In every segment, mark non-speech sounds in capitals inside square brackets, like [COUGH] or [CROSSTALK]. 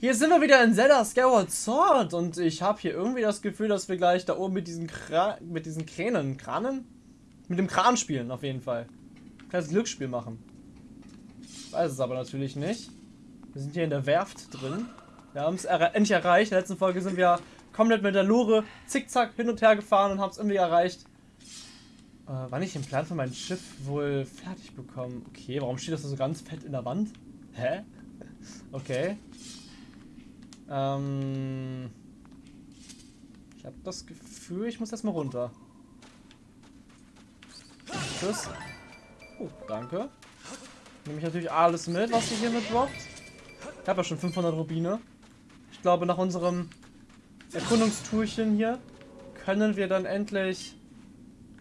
Hier sind wir wieder in Zelda Skyward Sword und ich habe hier irgendwie das Gefühl, dass wir gleich da oben mit diesen Kra mit diesen Kränen, Kranen? Mit dem Kran spielen auf jeden Fall. Kleines Glücksspiel machen. Weiß es aber natürlich nicht. Wir sind hier in der Werft drin. Wir haben es er endlich erreicht. In der letzten Folge sind wir komplett mit der Lore zickzack hin und her gefahren und haben es irgendwie erreicht. Äh, wann ich den Plan für mein Schiff wohl fertig bekommen? Okay, warum steht das so ganz fett in der Wand? Hä? Okay. Ähm, ich habe das Gefühl, ich muss erstmal runter. Tschüss. Oh, danke. Nehme ich natürlich alles mit, was sich hier mit droppt. Ich habe ja schon 500 Rubine. Ich glaube, nach unserem Erkundungstourchen hier können wir dann endlich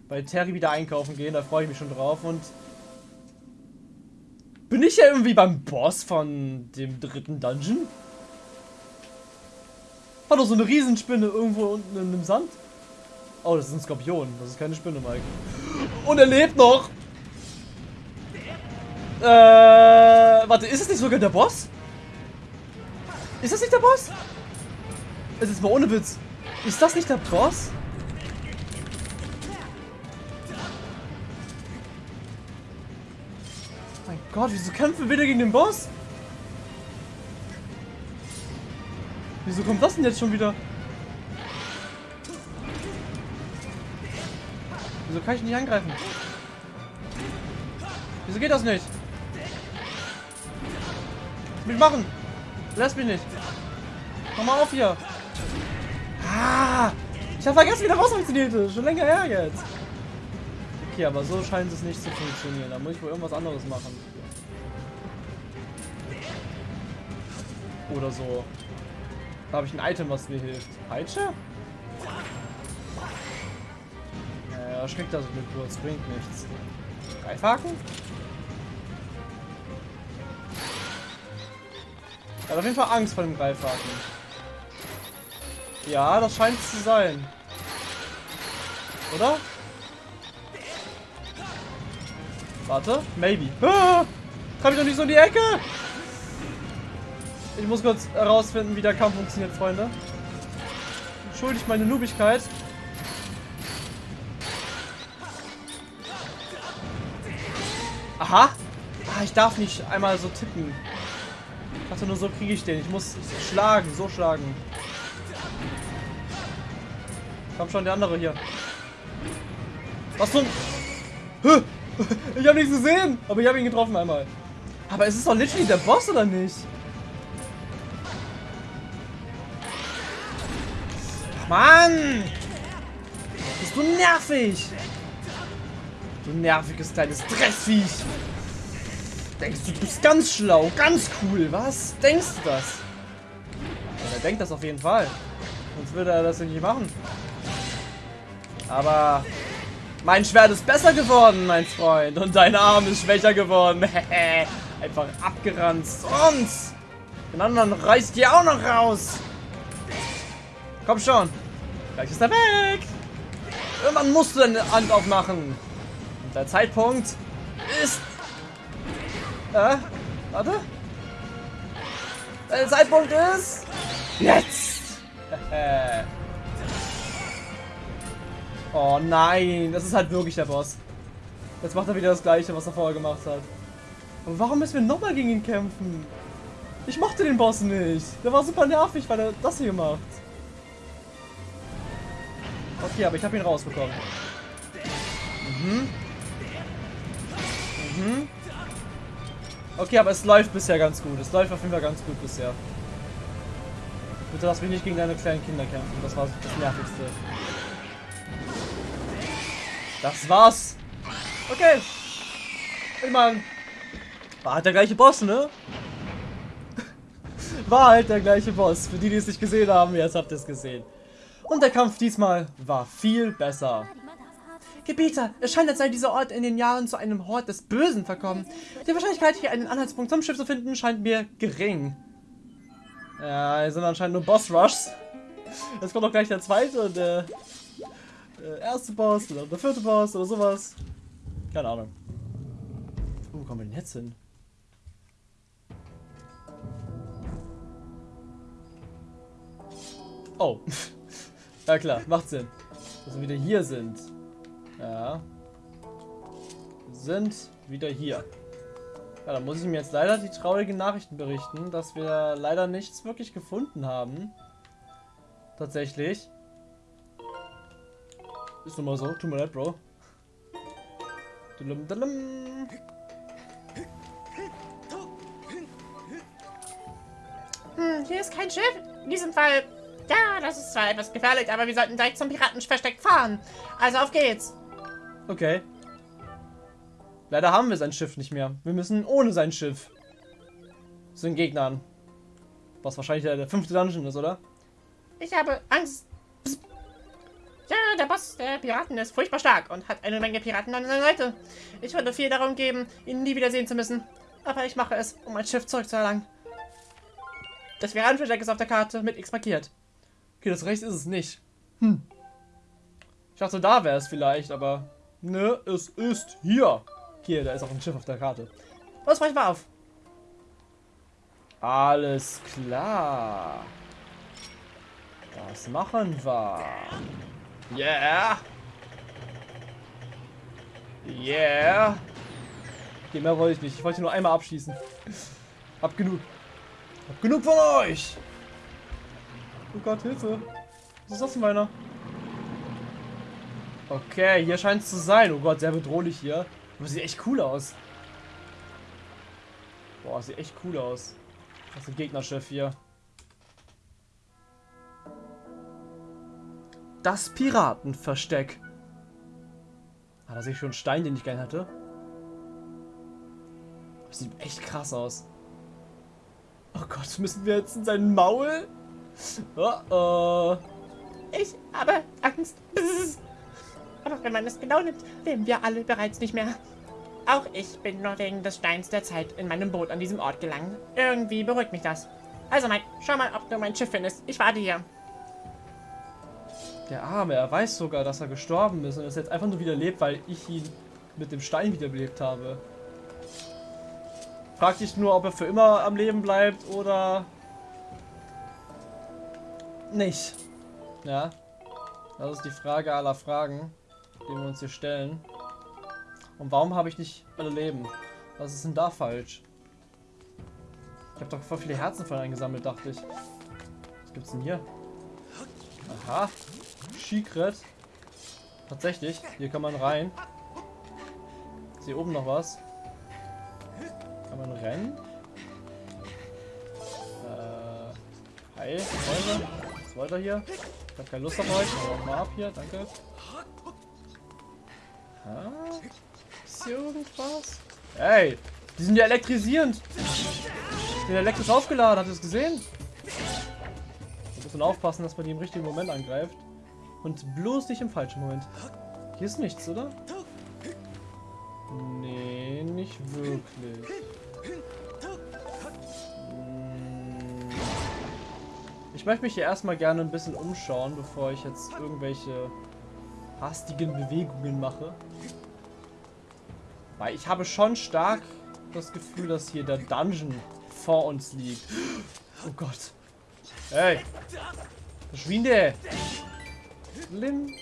bei Terry wieder einkaufen gehen. Da freue ich mich schon drauf. Und bin ich ja irgendwie beim Boss von dem dritten Dungeon? Hat doch so eine Riesenspinne irgendwo unten in dem Sand. Oh, das ist ein Skorpion. Das ist keine Spinne, Mike. Und er lebt noch. Äh, warte, ist es nicht sogar der Boss? Ist das nicht der Boss? Es ist mal ohne Witz. Ist das nicht der Boss? Mein Gott, wieso kämpfen wir wieder gegen den Boss? Wieso kommt das denn jetzt schon wieder? Wieso kann ich nicht angreifen? Wieso geht das nicht? Was will ich machen? Lass mich nicht. Mach mal auf hier. Ah! Ich habe vergessen, wie der Boss funktioniert. Schon länger her jetzt. Okay, aber so scheint es nicht zu funktionieren. Da muss ich wohl irgendwas anderes machen. Oder so. Da habe ich ein Item, was mir hilft. Peitsche? Naja, schreckt das mit kurz, bringt nichts. Greifhaken? Er hat auf jeden Fall Angst vor dem Greifhaken. Ja, das scheint es zu sein. Oder? Warte, maybe. Ah, Komm ich doch nicht so in die Ecke! Ich muss kurz herausfinden, wie der Kampf funktioniert, Freunde. Entschuldigt meine Nubigkeit. Aha. Ah, ich darf nicht einmal so tippen. Ich dachte nur, so kriege ich den. Ich muss schlagen, so schlagen. Komm schon, der andere hier. Was zum... Ich habe nichts gesehen, aber ich habe ihn getroffen einmal. Aber es ist doch literally der Boss, oder nicht? Mann! Bist du nervig! Du nerviges kleines Drecksviech! Denkst du, du bist ganz schlau, ganz cool, was? Denkst du das? Ja, er denkt das auf jeden Fall. Sonst würde er das nicht machen. Aber mein Schwert ist besser geworden, mein Freund. Und dein Arm ist schwächer geworden. [LAUGHS] Einfach abgeranzt. Und den anderen reißt ihr auch noch raus. Komm schon. Gleich ist er weg. Irgendwann musst du deine Hand aufmachen. Und der Zeitpunkt ist... Äh, warte. Der Zeitpunkt ist... Jetzt. [LAUGHS] oh nein, das ist halt wirklich der Boss. Jetzt macht er wieder das gleiche, was er vorher gemacht hat. Und warum müssen wir nochmal gegen ihn kämpfen? Ich mochte den Boss nicht. Der war super nervig, weil er das hier macht. Okay, aber ich habe ihn rausbekommen. Mhm. Mhm. Okay, aber es läuft bisher ganz gut. Es läuft auf jeden Fall ganz gut bisher. Bitte lass mich nicht gegen deine kleinen Kinder kämpfen. Das war das Nervigste. Das war's. Okay. Ich meine, war halt der gleiche Boss, ne? [LAUGHS] War halt der gleiche Boss. Für die, die es nicht gesehen haben, jetzt habt ihr es gesehen. Und der Kampf diesmal war viel besser. Gebieter, es scheint, als sei dieser Ort in den Jahren zu einem Hort des Bösen verkommen. Die Wahrscheinlichkeit, hier einen Anhaltspunkt zum Schiff zu finden, scheint mir gering. Ja, hier sind anscheinend nur Boss-Rushs. Jetzt kommt auch gleich der zweite und der, der erste Boss oder der vierte Boss oder sowas. Keine Ahnung. Wo kommen wir denn jetzt hin? Oh. [LAUGHS] ja klar, macht Sinn. Dass wir wieder hier sind. Ja. Sind wieder hier. Ja, dann muss ich mir jetzt leider die traurigen Nachrichten berichten, dass wir leider nichts wirklich gefunden haben. Tatsächlich. Ist nun mal so. Tut mir leid, Bro. Dulum, dulum. Hm, hier ist kein Schiff. In diesem Fall, ja, das ist zwar etwas gefährlich, aber wir sollten direkt zum Piratenversteck fahren. Also auf geht's. Okay. Leider haben wir sein Schiff nicht mehr. Wir müssen ohne sein Schiff zu den Gegnern. Was wahrscheinlich der, der fünfte Dungeon ist, oder? Ich habe Angst. Psst. Ja, der Boss der Piraten ist furchtbar stark und hat eine Menge Piraten an seiner Seite. Ich würde viel darum geben, ihn nie wiedersehen zu müssen. Aber ich mache es, um mein Schiff zurückzuerlangen. Das Piratenversteck ist auf der Karte mit X markiert. Okay, das rechts ist es nicht. Hm. Ich dachte, da wäre es vielleicht, aber... Ne, es ist hier. Hier, da ist auch ein Schiff auf der Karte. Los, brech mal auf. Alles klar. Das machen wir. Yeah. Yeah. Okay, mehr wollte ich nicht. Ich wollte nur einmal abschießen. Hab genug. Hab genug von euch. Oh Gott, Hilfe. Was ist das denn meiner? Okay, hier scheint es zu sein. Oh Gott, sehr bedrohlich hier. Aber sieht echt cool aus. Boah, sieht echt cool aus. Das ist ein Gegnerschiff hier. Das Piratenversteck. Ah, da sehe ich schon einen Stein, den ich gerne hatte. Das sieht echt krass aus. Oh Gott, müssen wir jetzt in sein Maul? Oh, oh. Ich habe Angst. Aber wenn man es genau nimmt, leben wir alle bereits nicht mehr. Auch ich bin nur wegen des Steins der Zeit in meinem Boot an diesem Ort gelangt. Irgendwie beruhigt mich das. Also Mike, schau mal, ob du mein Schiff findest. Ich warte hier. Der Arme, er weiß sogar, dass er gestorben ist und ist jetzt einfach nur wieder lebt, weil ich ihn mit dem Stein wiederbelebt habe. Frag dich nur, ob er für immer am Leben bleibt oder nicht. Ja, das ist die Frage aller Fragen, die wir uns hier stellen. Und warum habe ich nicht alle Leben? Was ist denn da falsch? Ich habe doch voll viele Herzen von eingesammelt, dachte ich. Was gibt's denn hier? Aha. Secret. Tatsächlich. Hier kann man rein. Ist hier oben noch was? Kann man rennen? Äh. Hi, Freunde. Wollt ihr hier? Ich habe keine Lust auf euch. Hau mal ab hier, danke. Ha? Ist hier irgendwas? Ey, die sind ja elektrisierend. Ich bin elektrisch aufgeladen, habt ihr das gesehen? Wir müssen aufpassen, dass man die im richtigen Moment angreift. Und bloß nicht im falschen Moment. Hier ist nichts, oder? Nee, nicht wirklich. Ich möchte mich hier erstmal gerne ein bisschen umschauen, bevor ich jetzt irgendwelche hastigen Bewegungen mache. Weil ich habe schon stark das Gefühl, dass hier der Dungeon vor uns liegt. Oh Gott. Hey. Verschwinde. Lim.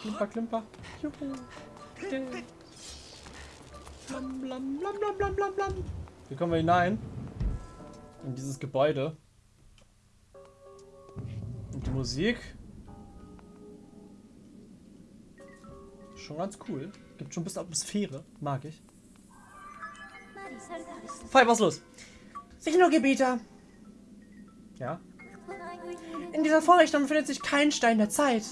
Klimper, klimper. Juhu. Blam, blam, blam, blam, blam, blam, blam. Hier kommen wir hinein. In dieses Gebäude. Musik. Schon ganz cool. Gibt schon ein bisschen Atmosphäre. Mag ich. Fall, was los? Signalgebieter. Ja. In dieser Vorrichtung befindet sich kein Stein der Zeit.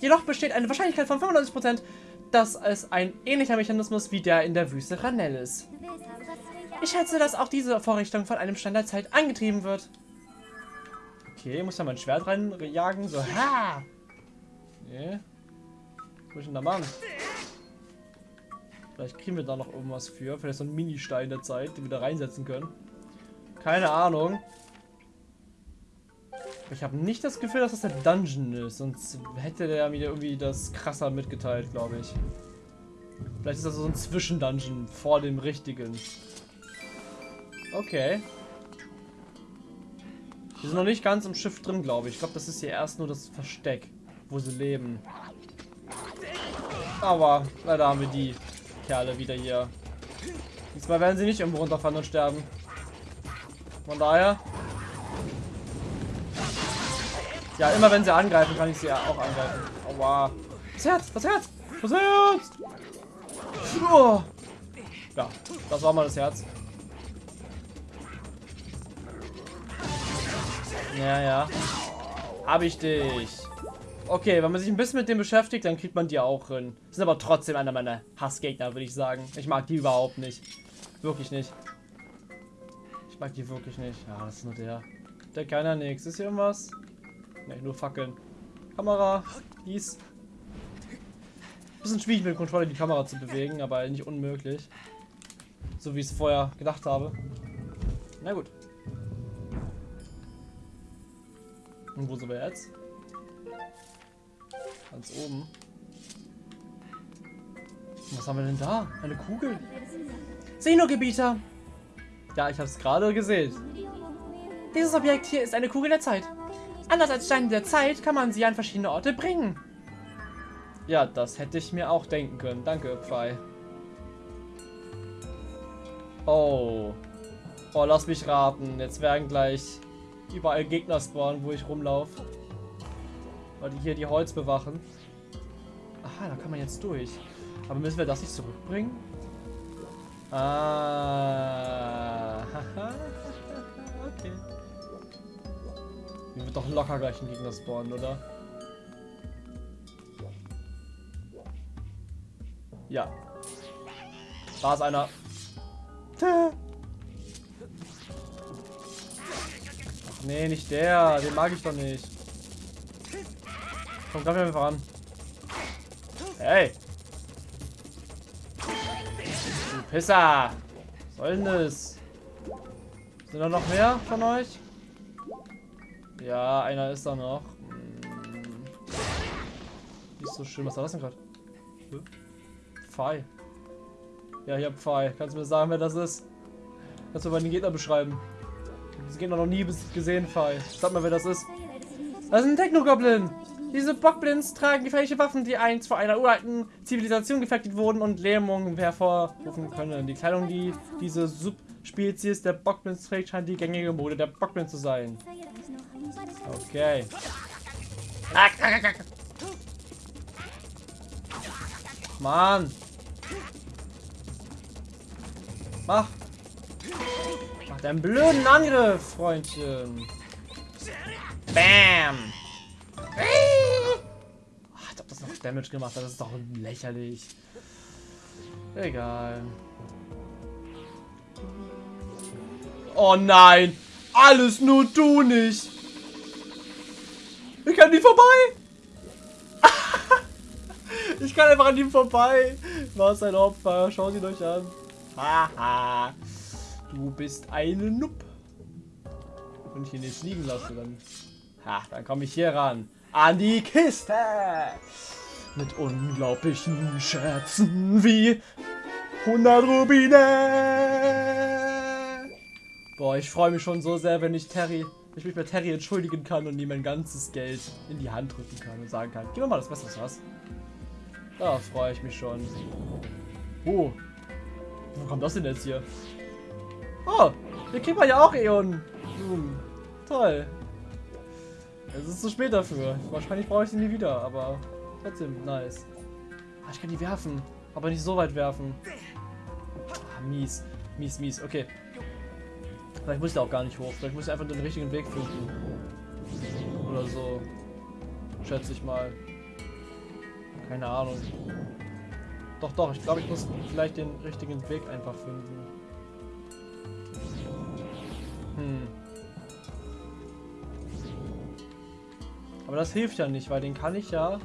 Jedoch besteht eine Wahrscheinlichkeit von 95%, dass es ein ähnlicher Mechanismus wie der in der Wüste Ranell ist. Ich schätze, dass auch diese Vorrichtung von einem Stein der Zeit angetrieben wird. Okay, muss ja mein Schwert reinjagen. So, ha! Nee. Was ist denn da machen? Vielleicht kriegen wir da noch irgendwas für. Vielleicht so ein Mini-Stein der Zeit, den wir da reinsetzen können. Keine Ahnung. Ich habe nicht das Gefühl, dass das der Dungeon ist. Sonst hätte der mir irgendwie das krasser mitgeteilt, glaube ich. Vielleicht ist das so ein Zwischendungeon vor dem richtigen. Okay. Die sind noch nicht ganz im Schiff drin, glaube ich. Ich glaube, das ist hier erst nur das Versteck, wo sie leben. Aber leider haben wir die Kerle wieder hier. Diesmal werden sie nicht irgendwo runterfallen und sterben. Von daher. Ja, immer wenn sie angreifen, kann ich sie auch angreifen. Aua. Das Herz, das Herz, das Herz. Oh. Ja, das war mal das Herz. Ja, ja. Hab ich dich. Okay, wenn man sich ein bisschen mit dem beschäftigt, dann kriegt man die auch hin. Sind aber trotzdem einer meiner Hassgegner, würde ich sagen. Ich mag die überhaupt nicht. Wirklich nicht. Ich mag die wirklich nicht. Ja, das ist nur der. Der keiner nix. Ist hier irgendwas? Ne, nur Fackeln. Kamera. Dies. Bisschen schwierig mit dem Controller die Kamera zu bewegen, aber nicht unmöglich. So wie ich es vorher gedacht habe. Na gut. Und wo sind wir jetzt? Ganz oben. Was haben wir denn da? Eine Kugel? Senogebieter! Ja, ich habe es gerade gesehen. Dieses Objekt hier ist eine Kugel der Zeit. Anders als Steine der Zeit kann man sie an verschiedene Orte bringen. Ja, das hätte ich mir auch denken können. Danke, Pfei. Oh. Oh, lass mich raten. Jetzt werden gleich überall Gegner spawnen, wo ich rumlaufe. Weil die hier die Holz bewachen. Aha, da kann man jetzt durch. Aber müssen wir das nicht zurückbringen? Ah. [LAUGHS] okay. Hier wird doch locker gleich ein Gegner spawnen, oder? Ja. Da ist einer. [LAUGHS] nee, nicht der. Den mag ich doch nicht. Komm, greif mir einfach an. Hey. Du Pisser. Was soll denn das? Sind da noch mehr von euch? Ja, einer ist da noch. Hm. Nicht so schön. Was war das denn gerade? Pfeil. Ja, hier Pfeil. Kannst du mir sagen, wer das ist? Kannst du mal den Gegner beschreiben? Diesen Gegner noch nie gesehen, Pfeil. Sag mal, wer das ist. Das ist ein Techno-Goblin. Diese Bockblins tragen gefährliche Waffen, die einst vor einer uralten Zivilisation gefertigt wurden und Lähmungen hervorrufen können. Die Kleidung, die diese Subspezies der Bockblins trägt, scheint die gängige Mode der Bockblins zu sein. Okay. Mann. Mach. Mach deinen blöden Angriff, Freundchen. Bam. Ach, als ob das noch Damage gemacht. Das ist doch lächerlich. Egal. Oh nein. Alles nur du nicht. Ich kann nicht vorbei. [LAUGHS] ich kann einfach an ihm vorbei. Was ein Opfer. Schau sie euch an. Haha. Du bist eine Nupp. Wenn ich ihn jetzt liegen lasse, dann... Ha, dann komme ich hier ran. An die Kiste. Mit unglaublichen Schätzen wie 100 Rubine. Boah, ich freue mich schon so sehr, wenn ich Terry, ich mich bei Terry entschuldigen kann und ihm mein ganzes Geld in die Hand drücken kann und sagen kann, gib mir mal das Messer, was? Da freue ich mich schon. Oh, wo kommt das denn jetzt hier? Oh, hier kriegt man ja auch Eon. Blumen. Toll. Es ist zu spät dafür. Wahrscheinlich brauche ich sie nie wieder, aber trotzdem nice. Ah, ich kann die werfen, aber nicht so weit werfen. Ah, mies. Mies, mies. Okay. Vielleicht muss ich da auch gar nicht hoch. Vielleicht muss ich einfach den richtigen Weg finden. Oder so. Schätze ich mal. Keine Ahnung. Doch, doch, ich glaube, ich muss vielleicht den richtigen Weg einfach finden. Aber das hilft ja nicht, weil den kann ich ja...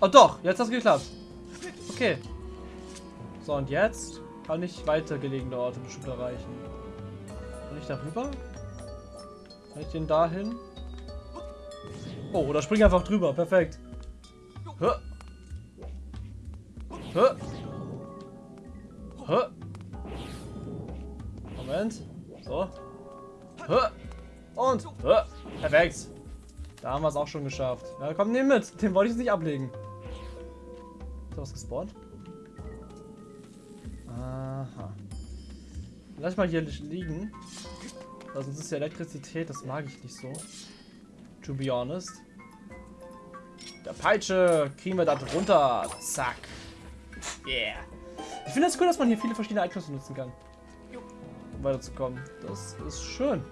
Oh doch, jetzt hat es geklappt. Okay. So, und jetzt kann ich weitergelegene Orte bestimmt erreichen. Kann ich darüber? Kann ich den dahin? Oh, oder spring einfach drüber. Perfekt. Hä? Hä? Hä? Moment. So. Und. Perfekt. Da haben wir es auch schon geschafft. Ja, komm, nehm mit. Den wollte ich jetzt nicht ablegen. Ist da was gespawnt? Aha. Lass mal hier liegen. Also sonst ist ja Elektrizität, das mag ich nicht so. To be honest. Der Peitsche kriegen wir da drunter. Zack. Yeah. Ich finde es das cool, dass man hier viele verschiedene Items nutzen kann. Um weiterzukommen. Das ist schön.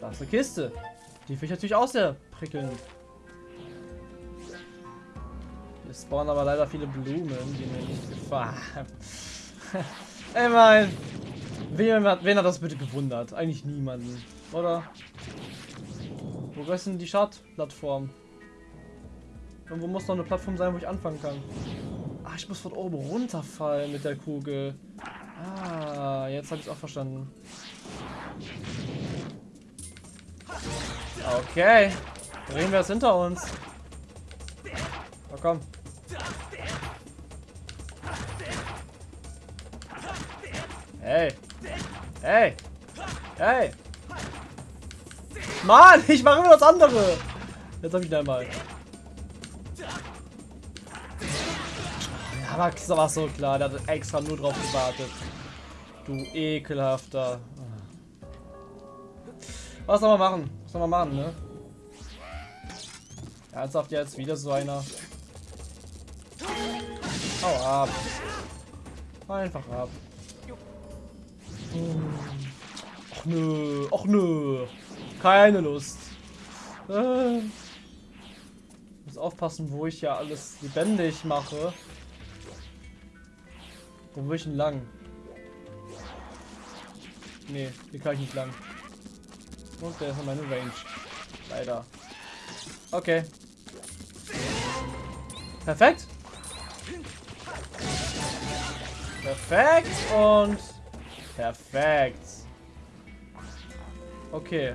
Da ist eine Kiste. Die finde ich natürlich auch sehr prickelnd. Hier spawnen aber leider viele Blumen, die mir nicht gefallen. [LAUGHS] Ey, mein. Wen, wen hat das bitte gewundert? Eigentlich niemanden, oder? Wo ist denn die Startplattform? Irgendwo muss noch eine Plattform sein, wo ich anfangen kann. Ah, ich muss von oben runterfallen mit der Kugel. Ah, jetzt habe ich es auch verstanden. Okay. Drehen wir es hinter uns. Na komm. Hey. Hey. Hey. Mann, ich mache immer das andere. Jetzt habe ich ihn einmal. Aber das war so klar. Der hat extra nur drauf gewartet. Du ekelhafter. Was soll man machen? Was soll man machen, ne? Ernsthaft jetzt wieder so einer. Hau ab. Einfach ab. Och nö, och nö. Keine Lust. Äh. Muss aufpassen, wo ich ja alles lebendig mache. Wo will ich denn lang? Nee, hier kann ich nicht lang. Und der ist in meine Range. Leider. Okay. Perfekt. Perfekt und perfekt. Okay.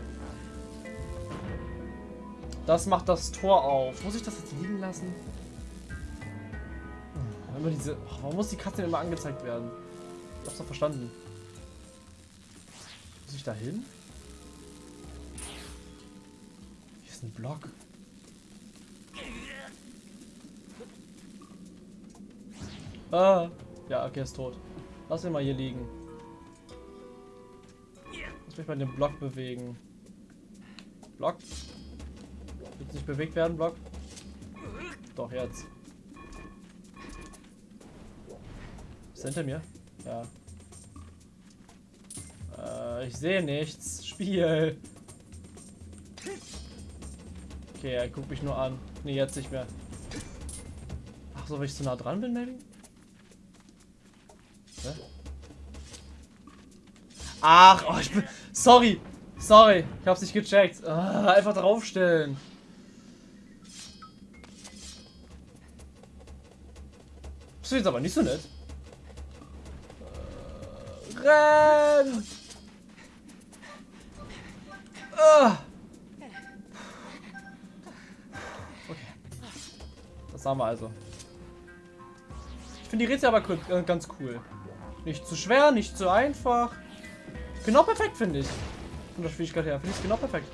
Das macht das Tor auf. Muss ich das jetzt liegen lassen? Immer diese. Oh, warum muss die Katze immer angezeigt werden? Ich hab's doch verstanden. Muss ich da hin? Ist ein Block. Ah. Ja, okay, ist tot. Lass ihn mal hier liegen. Lass mich mal den Block bewegen. Block. Wird nicht bewegt werden, Block? Doch, jetzt. Ist hinter mir? Ja. Äh, ich sehe nichts. Spiel. Okay, er guckt mich nur an. Ne, jetzt nicht mehr. Ach so, weil ich zu nah dran bin, maybe? Hä? Ach, oh, ich bin... Sorry. Sorry. Ich hab's nicht gecheckt. Ah, einfach draufstellen. Das ist jetzt aber nicht so nett. Äh, renn! Ah. Das haben wir also. Ich finde die Rätsel aber äh, ganz cool. Nicht zu schwer, nicht zu einfach. Genau perfekt, finde ich. Von der Schwierigkeit her. Finde ich genau perfekt.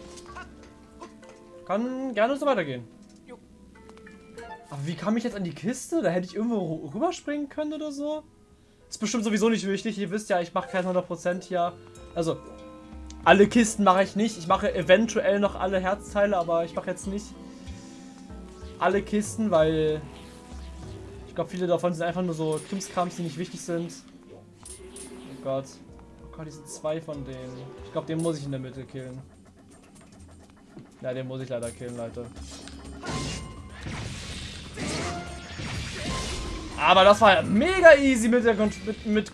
Kann gerne so weitergehen. Aber wie kam ich jetzt an die Kiste? Da hätte ich irgendwo rüberspringen können oder so. Ist bestimmt sowieso nicht wichtig. Ihr wisst ja, ich mache kein 100% hier. Also, alle Kisten mache ich nicht. Ich mache eventuell noch alle Herzteile, aber ich mache jetzt nicht alle Kisten, weil ich glaube, viele davon sind einfach nur so Krimskrams, die nicht wichtig sind. Oh Gott. Oh Gott, die sind zwei von denen. Ich glaube, den muss ich in der Mitte killen. Ja, den muss ich leider killen, Leute. Aber das war ja mega easy mit der Kon mit, mit,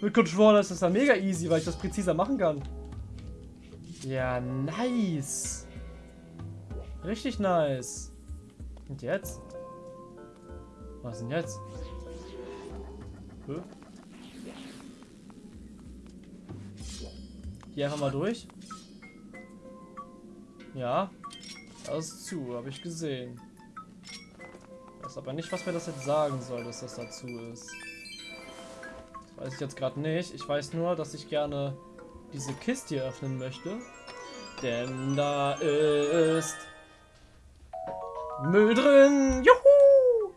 mit Controller. Das ist ja mega easy, weil ich das präziser machen kann. Ja, nice. Richtig nice. Und jetzt? Was denn jetzt? Hä? Hier einfach mal durch. Ja. Das ist zu, habe ich gesehen. Weiß aber nicht, was mir das jetzt sagen soll, dass das dazu ist. Das weiß ich jetzt gerade nicht. Ich weiß nur, dass ich gerne diese Kiste hier öffnen möchte. Denn da ist Müll drin. Juhu!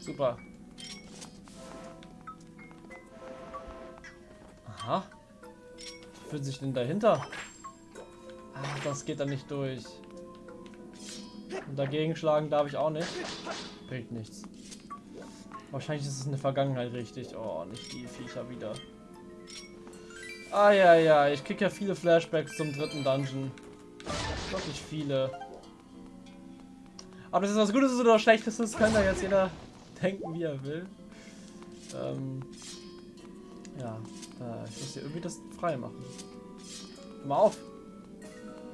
Super. Aha. Was fühlt sich denn dahinter? Ah, das geht dann nicht durch. Und dagegen schlagen darf ich auch nicht. Bringt nichts. Wahrscheinlich ist es in der Vergangenheit richtig. Oh, nicht die Viecher wieder. Ah ja, ja, ich krieg ja viele Flashbacks zum dritten Dungeon. Wirklich viele. Aber das ist was Gutes oder Schlechtes, das kann da jetzt jeder [LAUGHS] denken, wie er will. Ähm, ja, äh, ich muss hier irgendwie das frei machen. Hör mal auf.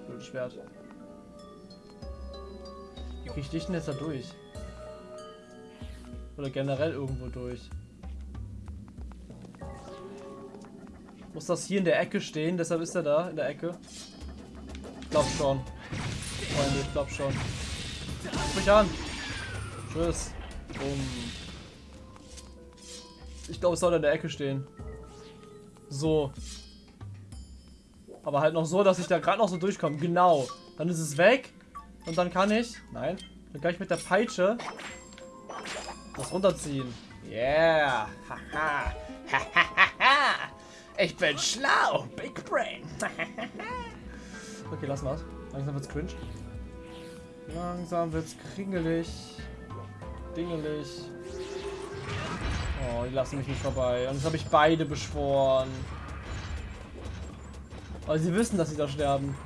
Blödes Schwert. Wie krieg ich dich denn jetzt da durch? Oder generell irgendwo durch? Muss das hier in der Ecke stehen, deshalb ist er da, in der Ecke. Ich glaub schon. Freunde, ich glaub schon. Ruf mich an. Tschüss. Um. Ich glaube, es soll in der Ecke stehen. So. Aber halt noch so, dass ich da gerade noch so durchkomme. Genau. Dann ist es weg. Und dann kann ich... Nein. Dann kann ich mit der Peitsche das runterziehen. Yeah. Haha. ich bin schlau. Big Brain. [LAUGHS] okay, lass mal. Langsam wird's cringe. Langsam wird's kringelig. Dingelig. Oh, die lassen mich nicht vorbei. Und jetzt habe ich beide beschworen. Weil sie wissen, dass sie da sterben.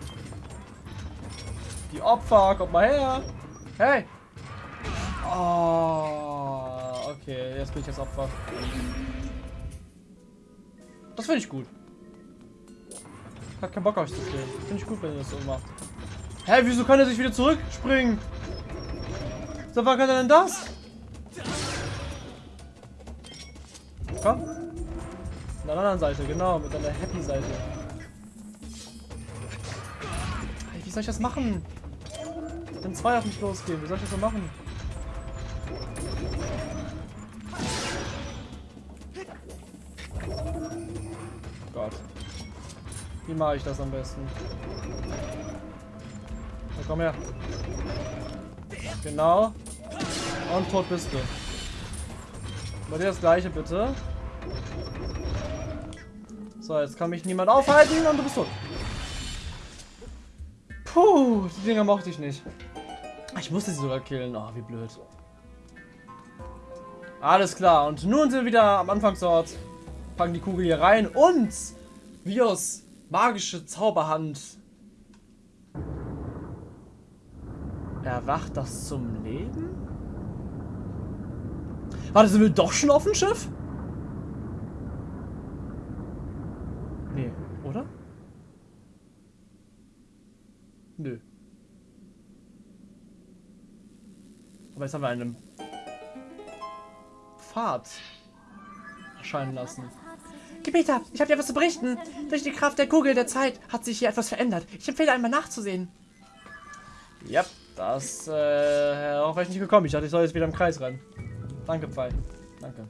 Die Opfer, kommt mal her. Hey. Oh, okay, jetzt bin ich das Opfer. Das finde ich gut. Hat keinen Bock euch zu killen. Finde ich gut, wenn ihr das so macht. Hä, wieso kann er sich wieder zurückspringen? So, wann kann er denn das? Komm. Von der anderen Seite, genau, mit einer Happy-Seite. Wie soll ich das machen? Wenn zwei auf mich losgehen, wie soll ich das so machen? Gott. Wie mache ich das am besten? Komm her. Genau. Und tot bist du. Bei dir das gleiche bitte. So, jetzt kann mich niemand aufhalten und du bist tot. Puh, die Dinger mochte ich nicht. Ich musste sie sogar killen. Oh, wie blöd. Alles klar. Und nun sind wir wieder am Anfangsort. Packen die Kugel hier rein und Vios magische Zauberhand erwacht das zum Leben? Warte, sind wir doch schon auf dem Schiff? Nee, oder? Nö. Aber jetzt haben wir einen Pfad erscheinen lassen. Gebieter, ich habe dir was zu berichten. Durch die Kraft der Kugel der Zeit hat sich hier etwas verändert. Ich empfehle einmal nachzusehen. Ja, das, äh, auch wäre ich nicht gekommen. Ich dachte, ich soll jetzt wieder im Kreis rennen. Danke, Pfeil. Danke.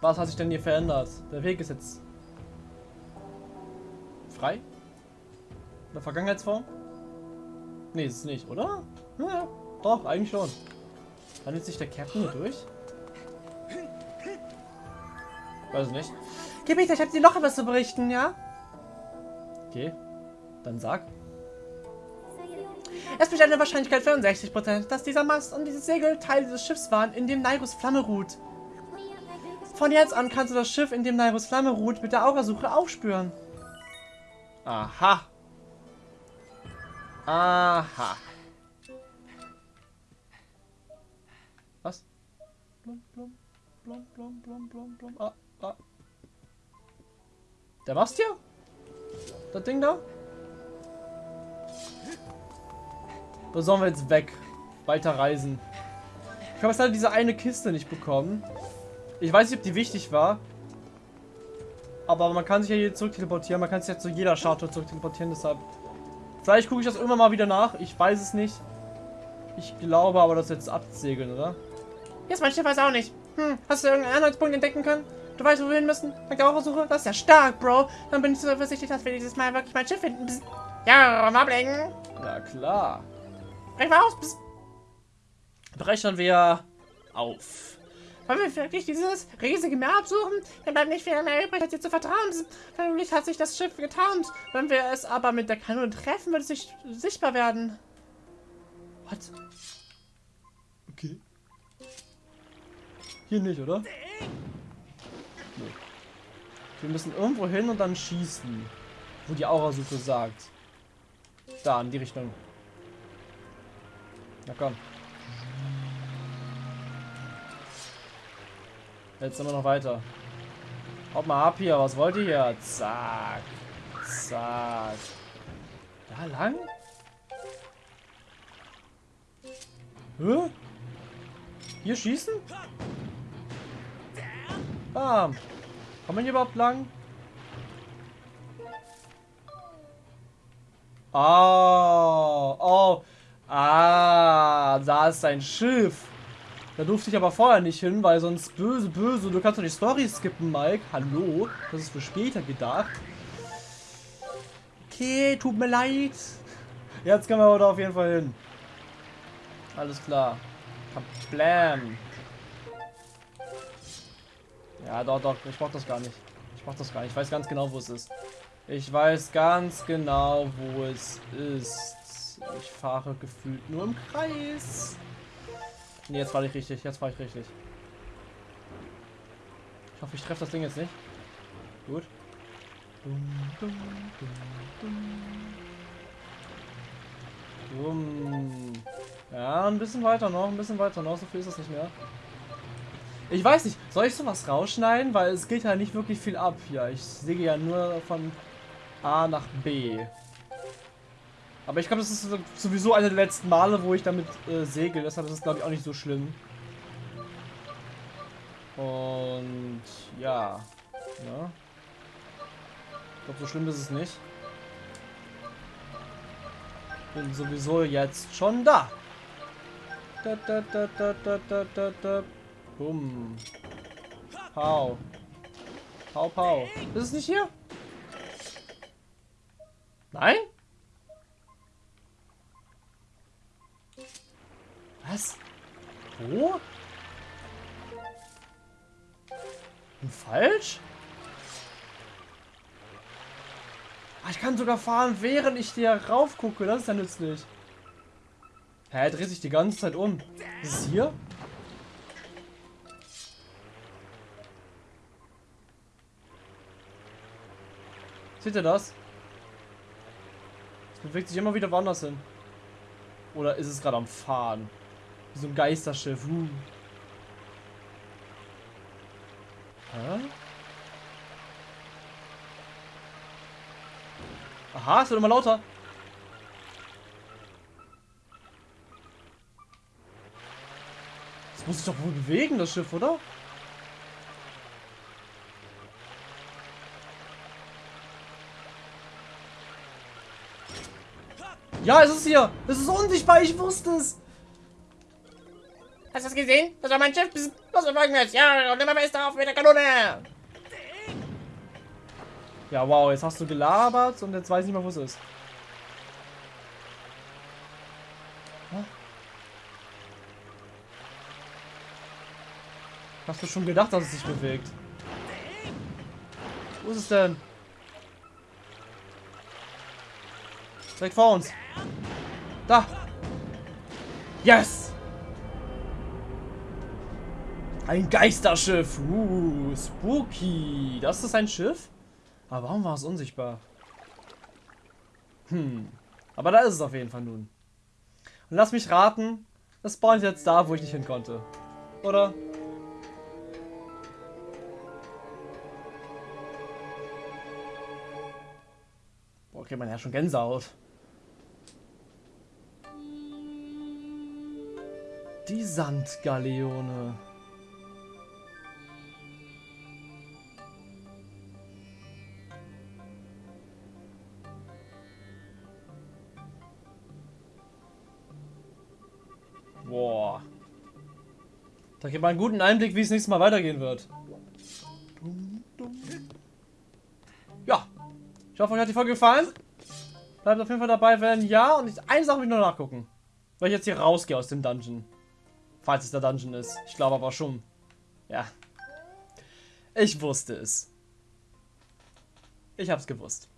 Was hat sich denn hier verändert? Der Weg ist jetzt frei? In der Vergangenheitsform? Nee, ist es nicht, oder? Ja, doch, eigentlich schon. Handelt sich der Captain hier durch? Weiß nicht. Gebieter, ich habe dir noch etwas zu berichten, ja? Okay. Dann sag. Es besteht eine Wahrscheinlichkeit für 60%, dass dieser Mast und dieses Segel Teil dieses Schiffs waren, in dem Nairus Flamme ruht. Von jetzt an kannst du das Schiff, in dem Nairus Flamme ruht, mit der Aurasuche aufspüren. Aha. Aha. Was? Blum, blum, blum, blum, blum, blum, blum. Ah, ah. Der Mast hier? Das Ding da? Oder sollen wir jetzt weg? Weiter reisen. Ich habe jetzt leider diese eine Kiste nicht bekommen. Ich weiß nicht, ob die wichtig war. Aber man kann sich ja hier zurück teleportieren. Man kann sich ja zu jeder Statue zurück teleportieren. Deshalb. Vielleicht gucke ich das irgendwann mal wieder nach. Ich weiß es nicht. Ich glaube aber, das jetzt absegeln, oder? Jetzt mein Schiff weiß auch nicht. Hm, hast du irgendeinen Anhaltspunkt entdecken können? Du weißt, wo wir hin müssen? Dank der Suche? Das ist ja stark, Bro. Dann bin ich so versichtlich, dass wir dieses Mal wirklich mein Schiff finden. Psst. Ja, mal ablenken. Na klar. Brech mal aus. Brechen wir auf. Wollen wir wirklich dieses riesige Meer absuchen? Dann bleibt nicht viel mehr übrig, als dir zu vertrauen. Vermutlich hat sich das Schiff getarnt. Wenn wir es aber mit der Kanone treffen, wird es sich sichtbar werden. What? Okay. Hier nicht, oder? Nee. Wir müssen irgendwo hin und dann schießen. Wo die Aurasuche sagt. Da, in die Richtung. Na komm. Jetzt wir noch weiter. Haut mal ab hier, was wollt ihr hier? Zack. Zack. Da lang? Hä? Hier schießen? Bam. Kommen wir hier überhaupt lang? Oh, oh. Ist ein Schiff. Da durfte ich aber vorher nicht hin, weil sonst böse, böse. Du kannst doch die Story skippen, Mike. Hallo? Das ist für später gedacht. Okay, tut mir leid. Jetzt können wir aber da auf jeden Fall hin. Alles klar. Blam. Ja, doch, doch. Ich mach das gar nicht. Ich mach das gar nicht. Ich weiß ganz genau, wo es ist. Ich weiß ganz genau, wo es ist. Ich fahre gefühlt nur im Kreis. Ne, jetzt fahre ich richtig. Jetzt fahre ich richtig. Ich hoffe, ich treffe das Ding jetzt nicht. Gut. Dum, dum, dum. Ja, ein bisschen weiter noch, ein bisschen weiter noch. So viel ist das nicht mehr. Ich weiß nicht, soll ich sowas rausschneiden? Weil es geht ja nicht wirklich viel ab hier. Ich sehe ja nur von A nach B. Aber ich glaube, das ist sowieso eine der letzten Male, wo ich damit äh, segel. Deshalb ist es, glaube ich, auch nicht so schlimm. Und ja. ja. Ich glaube, so schlimm ist es nicht. Bin sowieso jetzt schon da. Da, da, da, da, da, da, da, da. Bumm. Pau. Pau, pau. Ist es nicht hier? Nein? Was? Wo? Und falsch? Ah, ich kann sogar fahren, während ich dir rauf gucke. Das ist ja nützlich. Hä, er dreht sich die ganze Zeit um. Ist es hier? Seht ihr das? Es bewegt sich immer wieder woanders hin. Oder ist es gerade am Fahren? Wie so ein Geisterschiff. Uh. Hä? Aha, es wird immer lauter. Das muss sich doch wohl bewegen, das Schiff, oder? Ja, es ist hier. Es ist unsichtbar. Ich wusste es. Hast du es gesehen? Das war mein Schiff. Was wir folgendes. Ja, und immer fester auf mit der Kanone. Ja, wow. Jetzt hast du gelabert und jetzt weiß ich nicht mehr, wo es ist. Hast du schon gedacht, dass es sich bewegt? Wo ist es denn? Direkt vor uns. Da. Yes. Ein Geisterschiff. Uh, spooky. Das ist ein Schiff? Aber warum war es unsichtbar? Hm. Aber da ist es auf jeden Fall nun. Und lass mich raten, es spawnt jetzt da, wo ich nicht hin konnte. Oder? Boah, kriegt man ja schon Gänsehaut. Die Sandgaleone. Da gibt man einen guten Einblick, wie es nächstes Mal weitergehen wird. Ja. Ich hoffe, euch hat die Folge gefallen. Bleibt auf jeden Fall dabei, wenn ja. Und ich, eine Sache will ich noch nachgucken. Weil ich jetzt hier rausgehe aus dem Dungeon. Falls es der Dungeon ist. Ich glaube aber schon. Ja. Ich wusste es. Ich hab's gewusst.